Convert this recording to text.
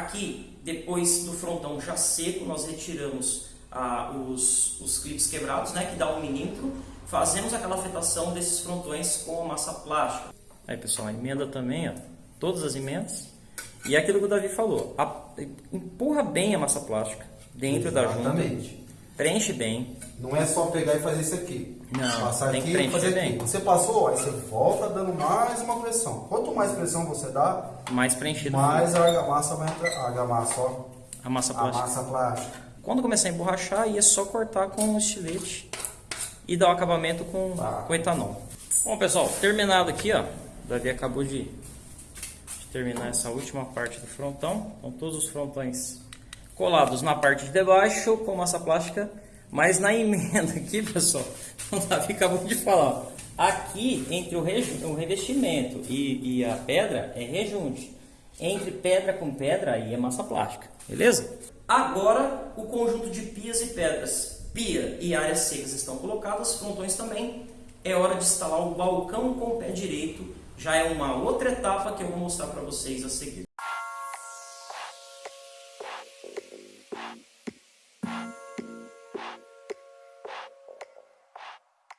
Aqui, depois do frontão já seco, nós retiramos ah, os, os clipes quebrados, né, que dá um milímetro. Fazemos aquela afetação desses frontões com a massa plástica. Aí pessoal, a emenda também, ó, todas as emendas. E é aquilo que o Davi falou, a, empurra bem a massa plástica dentro Exatamente. da junta. Preenche bem. Não é só pegar e fazer isso aqui. Não, Passar tem que aqui e preencher fazer bem. aqui. Você passou, aí você volta dando mais uma pressão. Quanto mais pressão você dá, Mais preenchido. mais a argamassa vai entrar. A argamassa, ó. A massa A plástica. massa plástica. Quando começar a emborrachar, aí é só cortar com um estilete e dar o acabamento com, Tá. com etanol. Bom, pessoal, terminado aqui, ó. O Davi acabou de, de terminar essa última parte do frontão. Então, todos os frontões colados na parte de debaixo com massa plástica. Mas na emenda aqui, pessoal, o Davi acabou de falar. Aqui, entre o, o revestimento e, e a pedra, é rejunte. Entre pedra com pedra, aí é massa plástica. Beleza? Agora, o conjunto de pias e pedras. Pia e áreas secas estão colocadas, frontões também. É hora de instalar o balcão com o pé direito. Já é uma outra etapa que eu vou mostrar para vocês a seguir. Thank you.